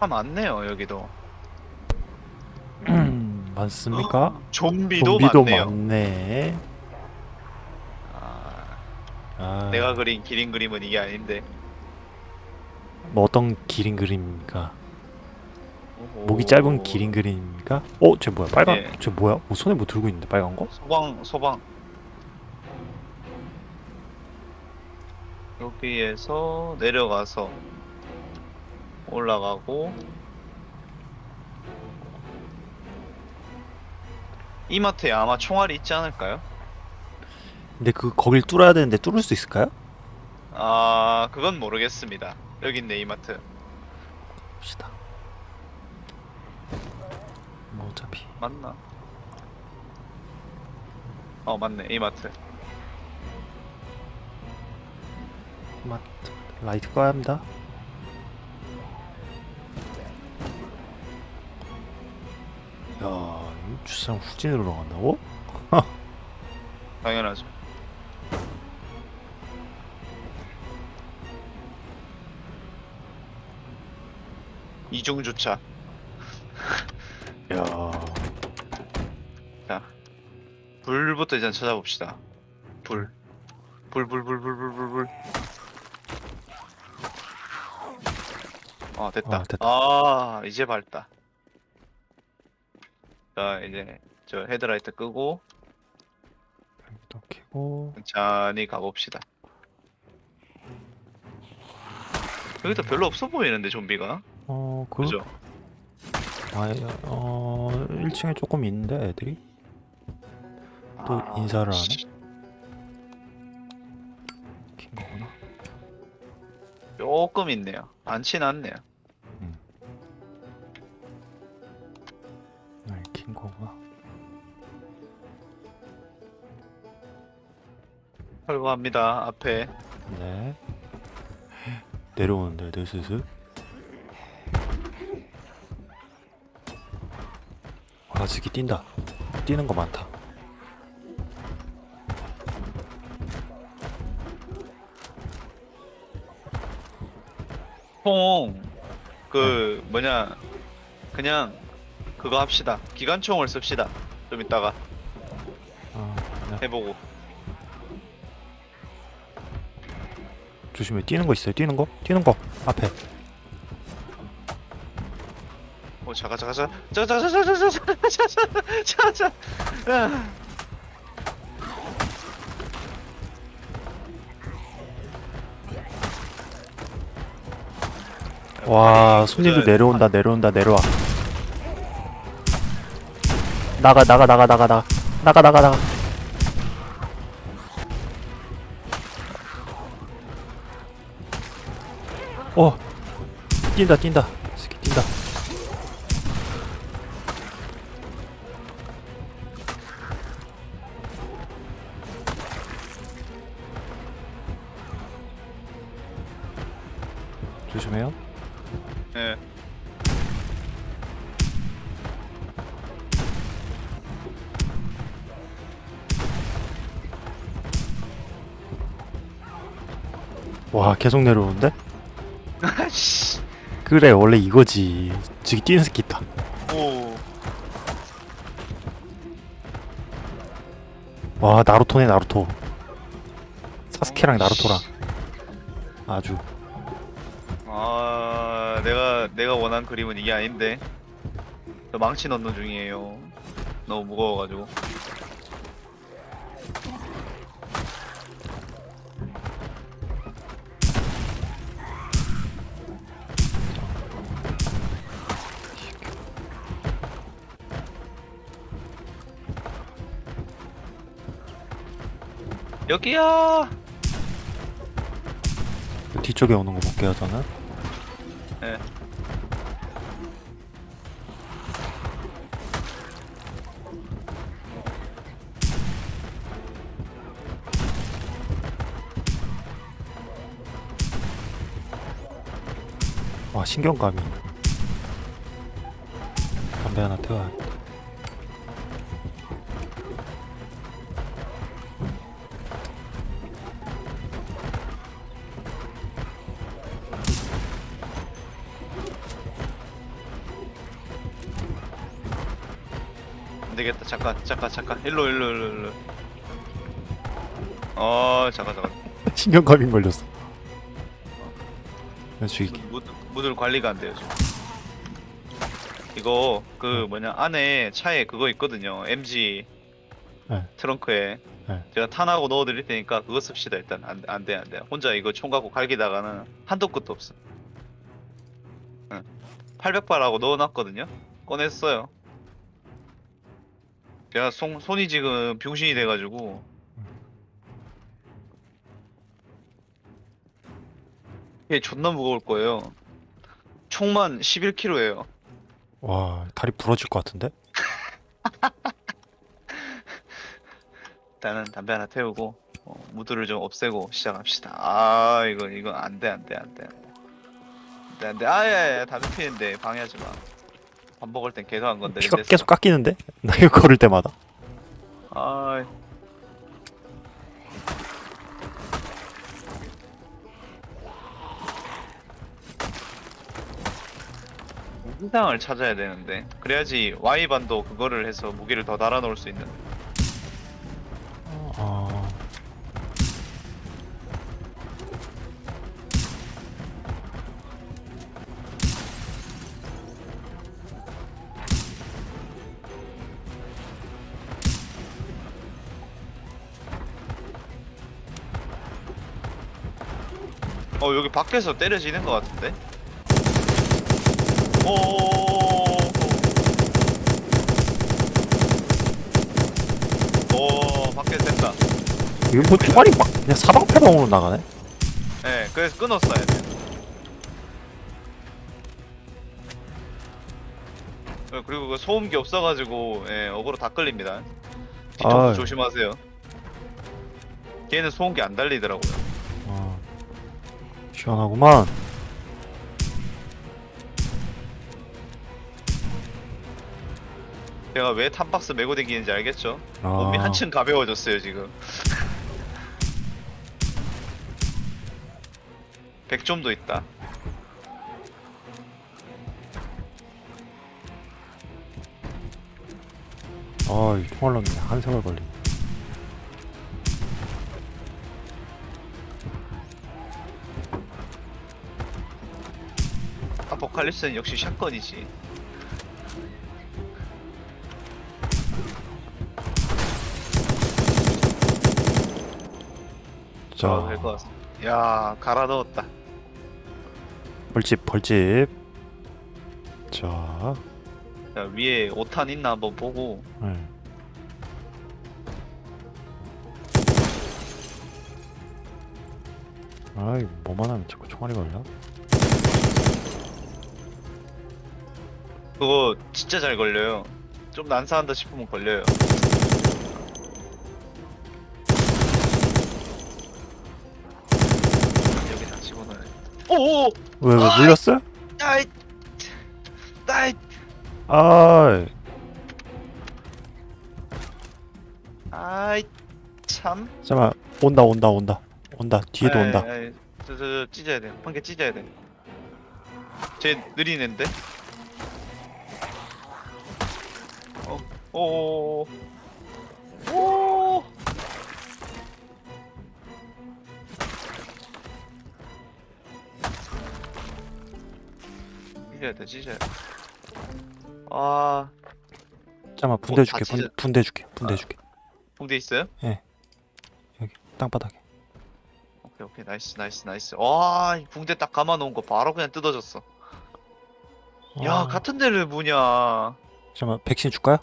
아 많네요 여기도. 음, 많습니까? 좀비도, 좀비도 많네요. 많네. 아, 아, 내가 그린 기린 그림은 이게 아닌데. 뭐 어떤 기린 그림입니까? 오호. 목이 짧은 기린 그림입니까? 어, 쟤 뭐야? 빨간, 예. 쟤 뭐야? 뭐 손에 뭐 들고 있는데 빨간 거? 소방 소방. 여기에서 내려가서 올라가고 이마트에 아마 총알이 있지 않을까요? 근데 그 거길 뚫어야 되는데 뚫을 수 있을까요? 아 그건 모르겠습니다. 여기 있네 이마트. 봅시다. 뭐 어차피 맞나? 어 맞네 이마트. 맞 라이트 꺼야 합니다. 야, 이 주상 후진으로 나간다고? 당연하죠. 이중 주차. 야, 자, 불부터 일단 찾아봅시다. 불. 불, 불, 불, 불, 불, 불, 불. 아, 됐다. 아, 됐다. 아, 이제 밝다. 자, 이제 저 헤드라이트 끄고 또 켜고 천천히 가봅시다. 여기도 별로 없어 보이는데 좀비가. 어, 그, 그죠? 아, 어, 1층에 조금 있는데 애들이 또 아, 인사를 안 해? 씨, 킨 거구나. 조금 있네요. 많진 않네요. 네, 킨 거구나. 철거합니다. 앞에. 네. 내려오는데 애들 슬슬. 와, 저기 뛴다. 뛰는 거 많다. 총, 그, 뭐냐, 그냥, 그거 합시다. 기관총을 씁시다. 좀 이따가 아, 네. 해보고. 조심해. 뛰는 거 있어요. 뛰는 거? 뛰는 거. 앞에. 어, 자가, 자가, 자가, 자가, 자가, 자가, 자가, 자가, 자가, 자가, 자가, 아. 와, 손님들 그, 내려온다. 내려온다. 내려와. 나가 나가 나가 나가 나가 나가 나가 나가. 어. 뛴다 뛴다. 와, 계속 내려오는데? 아씨. 그래, 원래 이거지. 저기 뛰는 새끼 있다. 오. 와, 나루토네, 나루토. 사스케랑 나루토랑. 아주. 아, 내가, 내가 원한 그림은 이게 아닌데. 저 망치 넣는 중이에요. 너무 무거워가지고. 여기야! 뒤쪽에 오는 거 볼게요, 저는. 예. 와, 신경감이. 담배 하나 태워야 잠깐, 잠깐, 잠깐. 일로, 일로, 일로, 일로. 어, 잠깐, 잠깐. 신경과민 걸렸어. 그래서 죽이게. 무, 무들 관리가 안 돼요 지금. 이거 그 뭐냐 안에 차에 그거 있거든요. MG 네. 트렁크에 네. 제가 탄하고 넣어드릴 테니까 그거 씁시다 일단 안, 안 돼, 안 돼. 혼자 이거 총 갖고 갈기다가는 한도 끝도 없어. 응. 800발하고 넣어놨거든요. 꺼냈어요. 제가 손, 손이 지금 병신이 돼가지고 이게 존나 무거울 거예요. 총만 11kg예요. 와 다리 부러질 것 같은데? 일단은 담배 하나 태우고 어, 무드를 좀 없애고 시작합시다. 아 이거 이거 안돼 안돼 안돼 안돼 안돼 아야야 담배 피는데 방해하지 마. 밥 먹을 땐 계속 한 건데. 피가 됐어. 계속 깎이는데? 나 이거 걸을 때마다. 아 무기상을 찾아야 되는데 그래야지 Y반도 그거를 해서 무기를 더 달아 놓을 수 있는 어... 어 여기 밖에서 때려지는 것 같은데? 오. 오 밖에서 된다. 이거 뭐 총알이 막 그냥 사방팔방으로 나가네? 네, 그래서 끊었어야 돼. 어, 그리고 그 소음기 없어가지고 예, 어그로 다 끌립니다. 아이. 조심하세요. 걔는 소음기 안 달리더라고요. 어... 시원하구만. 제가 왜 탄박스 메고 다니는지 알겠죠? 아... 몸이 한층 가벼워졌어요 지금. 100점도 있다. 아, 이 총알 넣는데 한 걸리. 아 포칼립스는 역시 샷건이지. 자, 아, 될것 같습니다. 야, 갈아 넣었다. 벌집, 벌집. 자, 자, 위에 5탄 있나 한번 보고 네. 아이, 뭐만 하면 자꾸 총알이 걸려? 그거 진짜 잘 걸려요. 좀 난사한다 싶으면 걸려요. 여기 다 집어넣어야 오오! 왜, 왜 아이! 물렸어요? 아이! 아이! 아이, 아이! 참. 잠깐만, 온다, 온다, 온다. 온다, 뒤에도 아이, 온다. 아이, 저, 저, 저, 찢어야 돼. 한 개 찢어야 돼. 쟤 느리는데? 오, 오, 찢어야 돼, 찢어야 돼. 아, 잠깐만, 붕대 어, 줄게, 다 붕, 찢어- 붕대 줄게, 붕대 아. 줄게. 붕대 있어요? 여기, 땅바닥에. 오케이, 오케이, nice, nice, nice. 와, 이 붕대 딱 감아 놓은 거 바로 그냥 뜯어졌어. 야, 아, 같은 데를 뭐냐. 잠깐만, 백신 줄까요?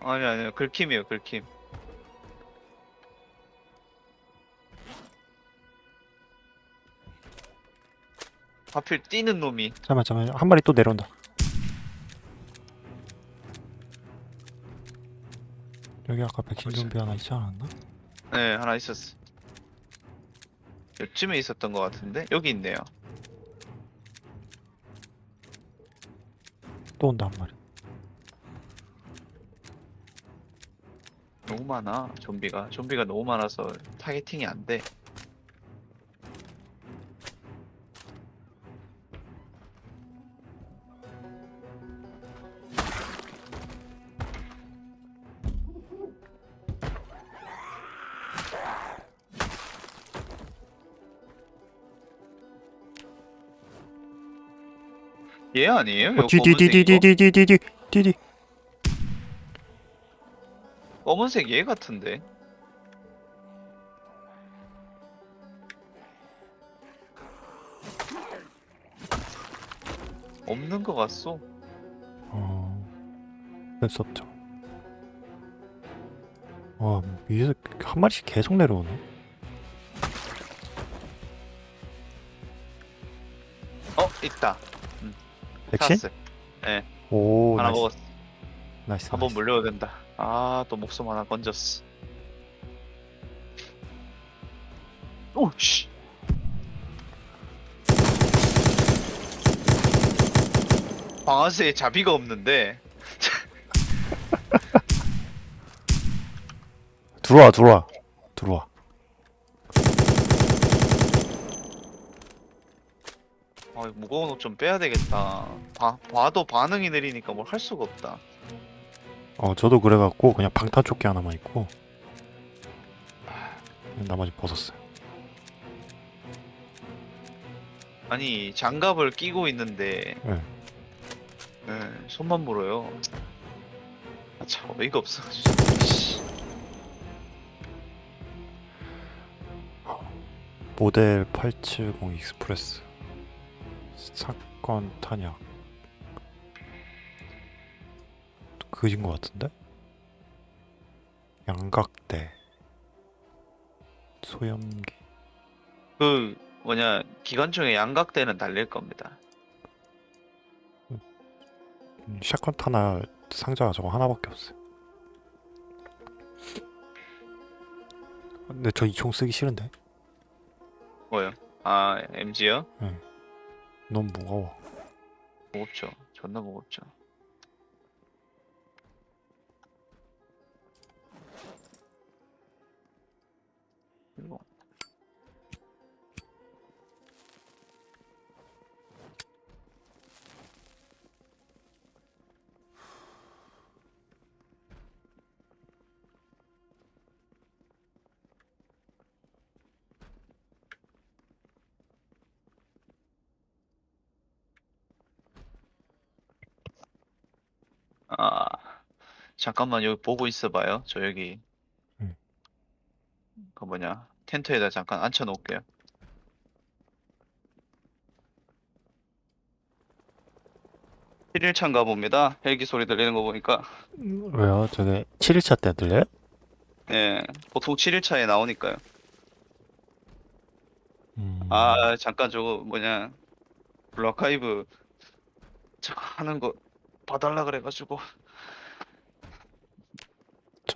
아니, 아니, 긁힘이에요, 긁힘. 하필 뛰는 놈이 잠깐만, 잠깐만, 한 마리 또 내려온다. 여기 아까 백신 좀비 하나 있지 않았나? 네 하나 있었어 요쯤에 있었던 것 같은데 여기 있네요 또 온다, 한 마리. 너무 많아 좀비가. 좀비가 너무 많아서 타겟팅이 안돼. 얘 아니에요? 어, 디디디디디디디디디. 검은색 얘 같은데. 없는 것 같소. 어, 할수 없죠. 와, 위에서 한 마리씩 계속 내려오네. 어 있다. 백신? 찾았어요. 오, 하나 nice. 먹었어. nice. 한번. 물려야 된다. 아 또 목숨 하나 건졌어. 오 씨. 방아쇠에 자비가 없는데 들어와, 들어와. 들어와. 아, 무거운 옷 좀 빼야 되겠다. 봐, 봐도 반응이 느리니까 뭘 할 수가 없다. 어, 저도 그래갖고 그냥 방탄조끼 하나만 입고 나머지 벗었어요. 아니 장갑을 끼고 있는데 네. 네, 손만 물어요. 아, 참 어이가 없어. 모델 870 express shotgun 탄약 그진 것 같은데? 양각대 소염기 그 뭐냐 기관총에 양각대는 달릴 겁니다. 음, shotgun 탄약 상자가 저거 하나밖에 없어요 근데 저 이 총 쓰기 싫은데? 뭐요? 아 MG요? 너무 무거워 무겁죠. 존나 무겁죠. 잠깐만 여기 보고 있어봐요. 저 여기 음. 그 뭐냐 텐트에다 잠깐 앉혀 놓을게요. 칠일차인가 봅니다. 헬기 소리 들리는 거 보니까. 왜요? 저게 7일차 때 들려요? 예, 보통 7일차에 나오니까요. 음, 아, 잠깐 저거 뭐냐. 블루아카이브 저거 하는 거 봐달라 그래가지고.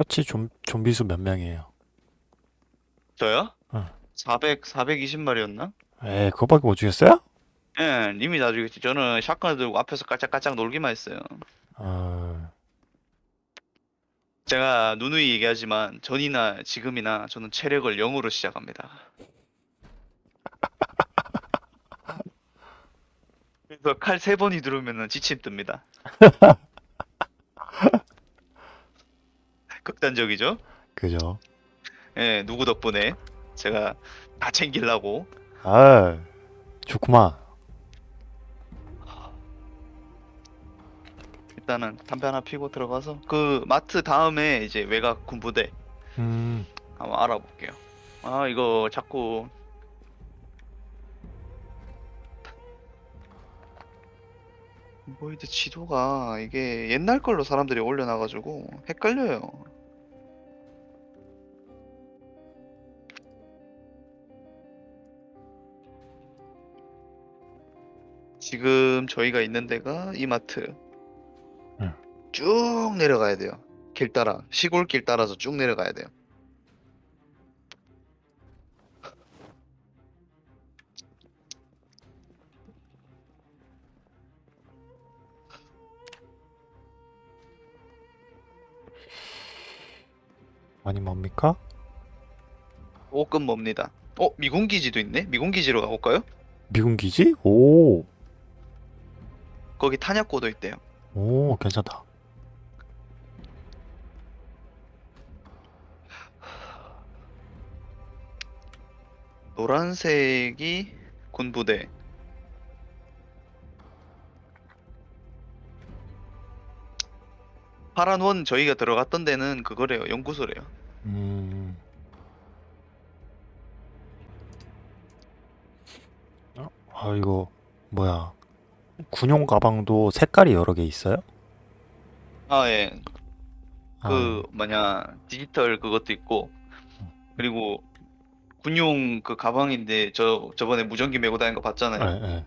처치 좀, 좀비 수 몇 명이에요? 저요? 어. 400, 420마리였나? 에이 그거밖에 못 죽였어요? 예, 님이 나중에 저는 샷건 들고 앞에서 깔짝깔짝 놀기만 했어요. 아, 제가 누누이 얘기하지만 전이나 지금이나 저는 체력을 0으로 시작합니다. 그래서 칼 세 번이 들어오면 지침 뜹니다. 극단적이죠? 그죠 예, 누구 덕분에 제가 다 챙기려고 아 좋구만 일단은 담배 하나 피고 들어가서 그 마트 다음에 이제 외곽 군부대 음 한번 알아볼게요. 아 이거 자꾸 뭐이드 지도가 이게 옛날 걸로 사람들이 올려놔가지고 헷갈려요. 지금 저희가 있는 데가 이마트. 응. 쭉 내려가야 돼요. 길 따라 시골 길 따라서 쭉 내려가야 돼요. 아니 뭡니까? 조금 멉니다. 어, 미군 기지도 있네. 미군 기지로 가볼까요? 미군 기지? 오, 거기 탄약고도 있대요. 오, 괜찮다. 노란색이 군부대. 파란 원 저희가 들어갔던 데는 그거래요. 연구소래요. 음. 어? 아, 이거 뭐야? 군용 가방도 색깔이 여러 개 있어요? 아 예. 아, 그 뭐냐 디지털 그것도 있고 그리고 군용 그 가방인데 저 저번에 무전기 메고 다니는 거 봤잖아요. 예, 예.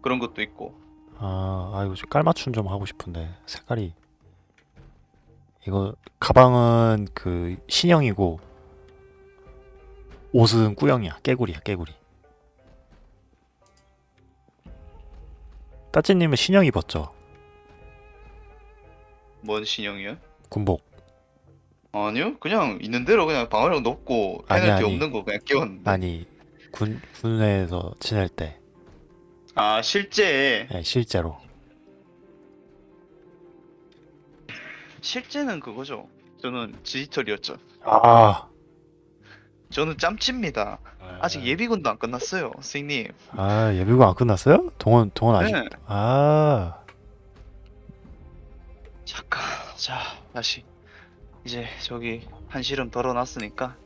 그런 것도 있고. 아, 아 이거 좀 깔맞춤 좀 하고 싶은데 색깔이 이거 가방은 그 신형이고 옷은 꾸영이야 깨구리야 깨구리 따찌님은 신형 입었죠? 뭔 신형이요? 군복 아니요. 그냥 있는 대로 그냥 방어력 높고 아니, 페널티 아니. 없는 거 그냥 끼웠는데. 아니 군 군에서 지낼 때 아 실제 예, 실제로 실제는 그거죠. 저는 디지털이었죠. 아 저는 짬칩니다. 아직 예비군도 안 끝났어요, 선생님. 아 예비군 안 끝났어요? 동원 동원 아직 네. 아 잠깐, 자 다시 이제 저기 한시름 덜어놨으니까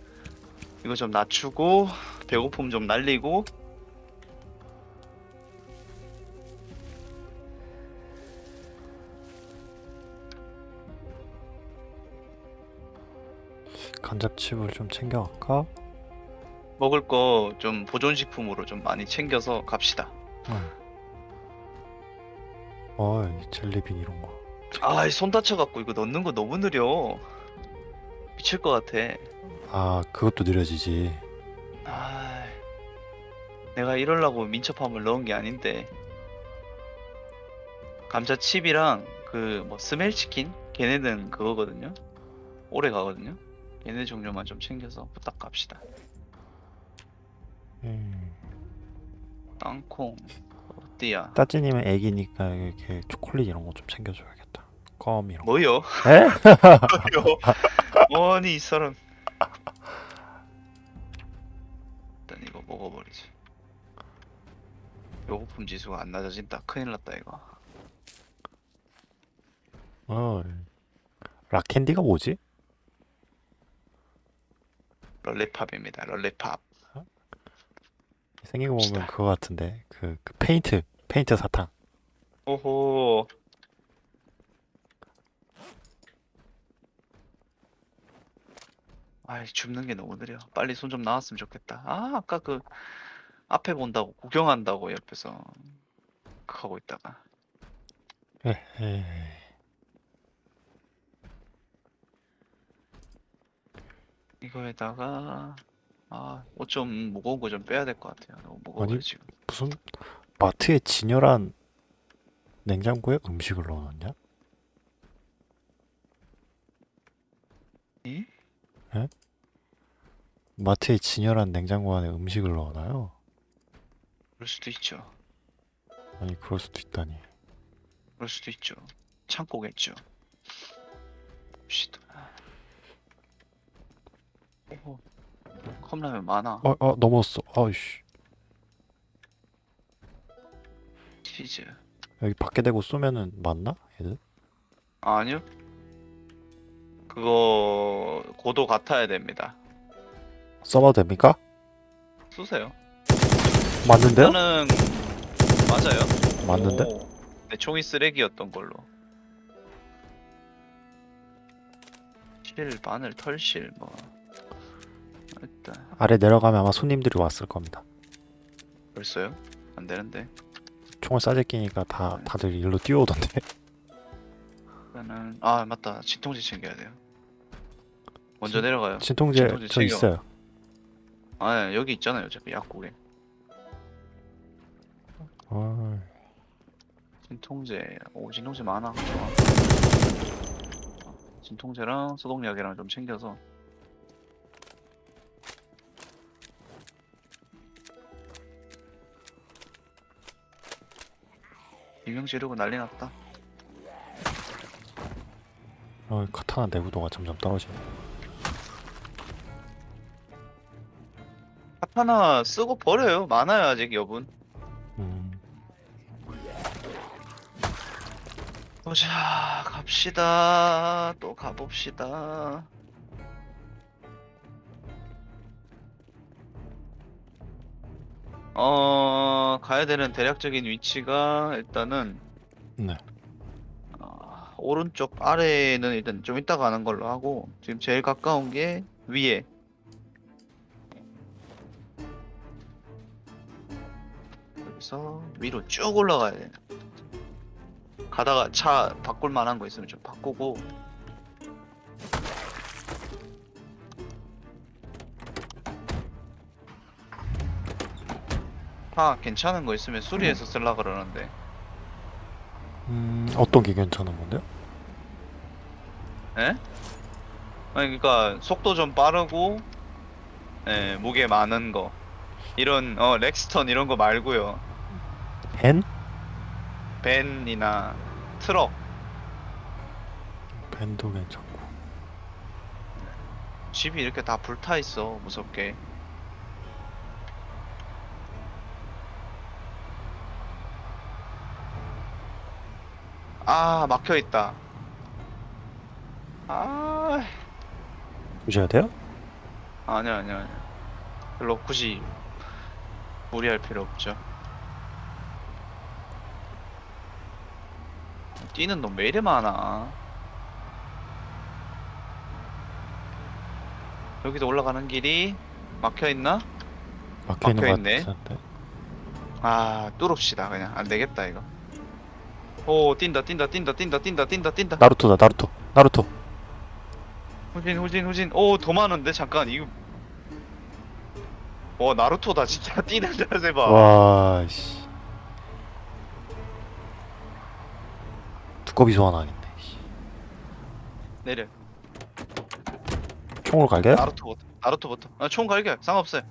이거 좀 낮추고 배고픔 좀 날리고 간접칩을 좀 챙겨갈까? 먹을 거 좀 보존식품으로 좀 많이 챙겨서 갑시다. 응. 어, 이 젤리빈 이런 거. 아, 손 다쳐갖고 이거 넣는 거 너무 느려. 미칠 것 같아. 아, 그것도 느려지지. 아, 내가 이럴라고 민첩함을 넣은 게 아닌데. 감자칩이랑 그 뭐 스멜치킨? 걔네는 그거거든요. 오래 가거든요. 얘네 종류만 좀 챙겨서 부탁 갑시다. 음. 땅콩, 어디야? 따찌님은 애기니까 이렇게 초콜릿 이런 거 좀 챙겨줘야겠다. 껌 이런 거. 뭐요? 에? 뭐요? 아니 이 사람. 일단 이거 먹어버리지. 배고픔 지수가 안 낮아진다. 큰일 났다 이거. 어. rock candy가 뭐지? lollipop입니다. lollipop. 거 보면. 그거 같은데. 그, 그 페인트, 페인트 사탕. 오호. 아이 줍는 게 너무 느려. 빨리 손 좀 나왔으면 좋겠다. 아 아까 그 앞에 본다고 구경한다고 옆에서 그 하고 있다가 에헤이. 이거에다가 아 옷 좀 무거운 거 좀 빼야 될 것 같아요. 너무 무거워요 아니, 지금. 무슨 마트에 진열한 냉장고에 음식을 넣어놨냐? 이? 마트에 진열한 냉장고 안에 음식을 넣어놔요? 그럴 수도 있죠. 아니, 그럴 수도 있다니. 그럴 수도 있죠. 창고겠죠. 봅시다. 오, 컵라면 많아. 어, 어, 넘었어. 아이씨. 치즈. 여기 밖에 대고 쏘면은 맞나? 얘들? 아, 아니요. 그거 고도 같아야 됩니다. 써봐도 됩니까? 쏘세요. 맞는데요? 저는 맞아요. 맞는데? 오, 내 총이 쓰레기였던 걸로. 실, 바늘, 털실 뭐 일단 아래 내려가면 아마 손님들이 왔을 겁니다. 벌써요? 안 되는데. 총을 싸제 끼니까 다 다들 일로 뛰어오던데. 일단은 아 맞다 진통제 챙겨야 돼요. 먼저 진- 내려가요. 진통제 진통제 저 챙겨. 있어요. 아 예, 여기 있잖아요. 어차피 약국에 어, 진통제. 오 진통제 많아. 좋아. 어, 진통제랑 소독약이랑 좀 챙겨서 비명 지르고 난리 났다. 어, 카타나 내구도가 점점 떨어지네. 카타나 쓰고 버려요. 많아요 아직 여분. 음, 보자 갑시다 또 가봅시다 어 가야 되는 대략적인 위치가 일단은 네. 어, 오른쪽 아래는 일단 좀 이따 가는 걸로 하고 지금 제일 가까운 게 위에. 여기서 위로 쭉 올라가야 돼. 가다가 차 바꿀 만한 거 있으면 좀 바꾸고 아 괜찮은 거 있으면 수리해서 쓸라 그러는데 음, 어떤 게 괜찮은 건데요? 에? 아니 그러니까 속도 좀 빠르고 예, 무게 많은 거 이런 어 렉스턴 이런 거 말고요 벤? 벤이나 트럭 벤도 괜찮고. 집이 이렇게 다 불타 있어 무섭게 아 막혀 있다. 아. 보셔야 돼요? 아니야 아니야 아니야 별로 굳이 무리할 필요 없죠. 뛰는 놈 왜 이리 많아? 여기도 올라가는 길이 막혀있나? 막혀 있는 것 막혀있네. 아 뚫읍시다 그냥. 안되겠다 이거 오 뛴다 뛴다 뛴다 뛴다 뛴다 뛴다 뛴다 나루토다, 나루토. 나루토. 후진 후진 후진 오 더 많은데 잠깐 이거 와 나루토다 진짜 뛰는 자세 봐 와, 씨. 두꺼비 소환하겠네. 씨. 내려 총으로 갈게요? 나루토부터 나루토부터 아, 총 갈게 상관없어요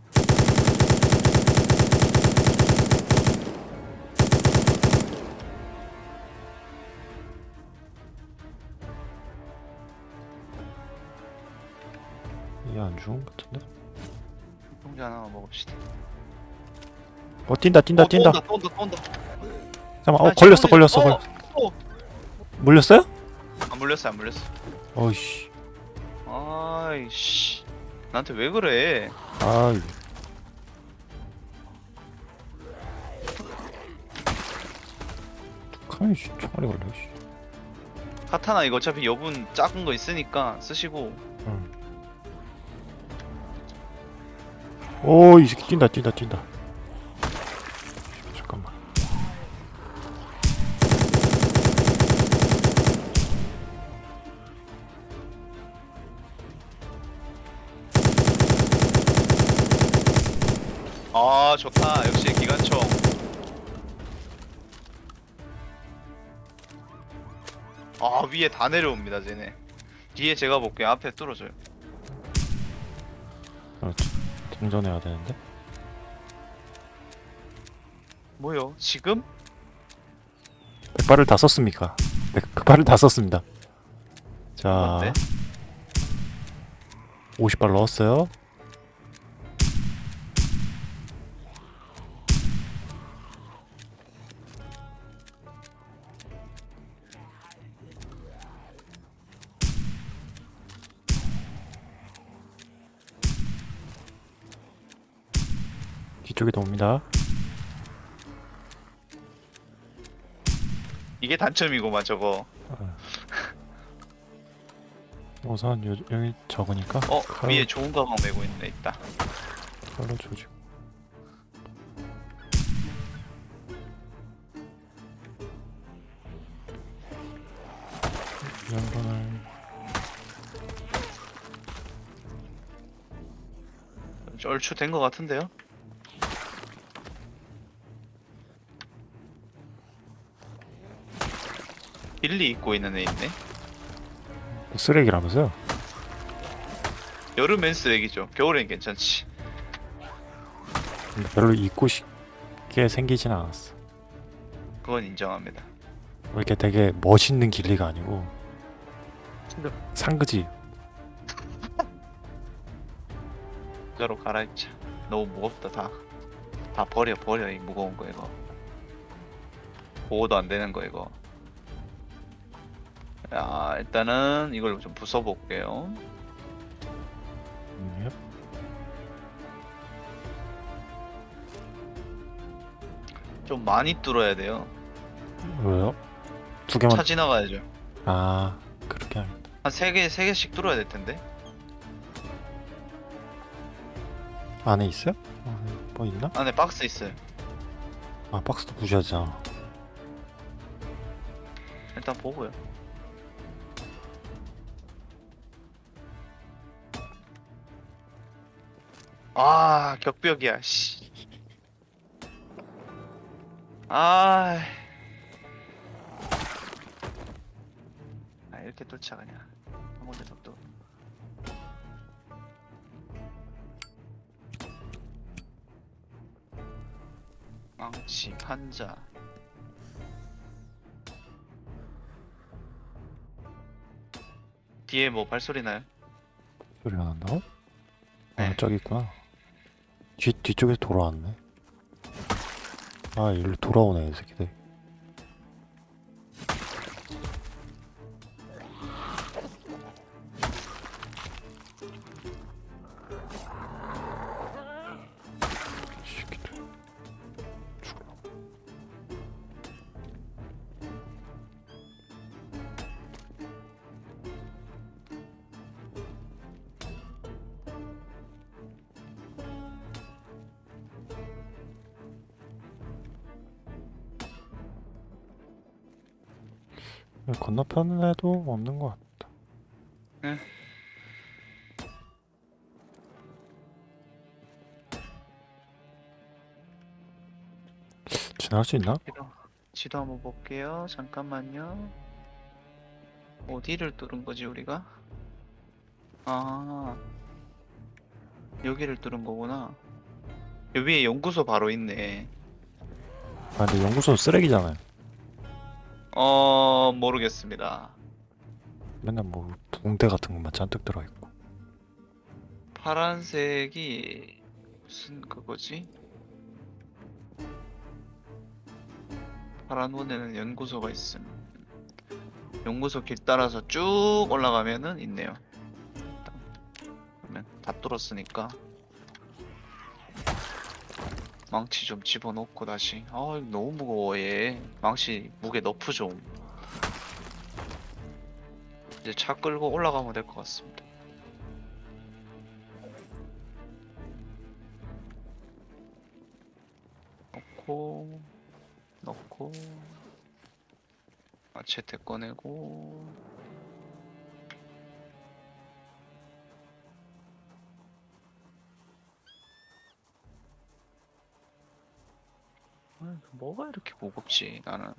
이게 안 죽은 것 같은데? 형제 하나만 먹읍시다 어, 뛴다, 뛴다, 어, 또 뛴다. 온다 또 온다 또 온다 잠깐만, 어, 아, 걸렸어, 지금 걸렸어, 어, 걸렸어. 어. 물렸어요? 안 물렸어 안 물렸어 어이씨. 아이씨 나한테 왜 그래 아이. 카이 씨, 총알이 걸려, 씨. 카타나 이거 어차피 여분 작은 거 있으니까 쓰시고 응. 오, 이 새끼 뛴다, 뛴다, 뛴다. 잠깐만. 아 좋다 역시 기관총 아 위에 다 내려옵니다 쟤네 뒤에 제가 볼게요 앞에 뚫어줘요 그렇지. 등전해야 되는데. 뭐요 지금? 백발을 다 썼습니까? 백, 백발을 다 썼습니다. 자, 뭔데? 50발 넣었어요. 뒤쪽에도 옵니다. 이게 단점이고만 저거 우선 요, 여기 적으니까 어 칼- 위에 좋은 가방 메고 있네 있다 칼로 이 양반을 얼추 된거 같은데요? 빌리 입고 있는 애 있네. 쓰레기라면서요? 여름엔 쓰레기죠. 겨울엔 괜찮지. 별로 입고 싶게 생기진 않았어. 그건 인정합니다. 왜 이렇게 되게 멋있는 길리가 아니고 상그지. 진짜로 갈아입자. 너무 무겁다 다. 다 버려 버려 이 무거운 거 이거. 보호도 안 되는 거 이거 자, 일단은 이걸 좀 부숴볼게요. 음, 예. 좀 많이 뚫어야 돼요. 왜요? 두 개만 차 지나가야죠. 아 그렇게 하겠다 한 세 개, 세 개씩 뚫어야 될 텐데. 안에 있어요? 어, 뭐 있나? 안에 박스 있어요. 아 박스도 부셔야잖아 일단 보고요. 아, 격벽이야, 씨. 아. 아, 이렇게. 한 군데 더 뚫어. 망치, 판자. 뒤에 뭐 발소리 나요? 소리가 난다고? 아 네. 저기 있구나 뒤, 뒤쪽에서 돌아왔네. 아 일로 돌아오네 이 새끼들 건너편에도 없는 것 같다. 네. 지나갈 수 있나? 지도, 지도 한번 볼게요. 잠깐만요. 어디를 뚫은 거지 우리가? 아 여기를 뚫은 거구나. 여기 위에 연구소 바로 있네. 아 근데 연구소는 쓰레기잖아요. 어 모르겠습니다. 맨날 뭐 붕대 같은 것만 잔뜩 들어있고. 파란색이 무슨 그거지? 파란 원에는 연구소가 있음. 연구소 길 따라서 쭉 올라가면은 있네요. 그러면 다 뚫었으니까 망치 좀 집어넣고 다시. 아 너무 무거워 얘. 망치 무게 너프 좀. 이제 차 끌고 올라가면 될 것 같습니다. 넣고 넣고 마체테 꺼내고 아, 뭐가 이렇게 무겁지 나는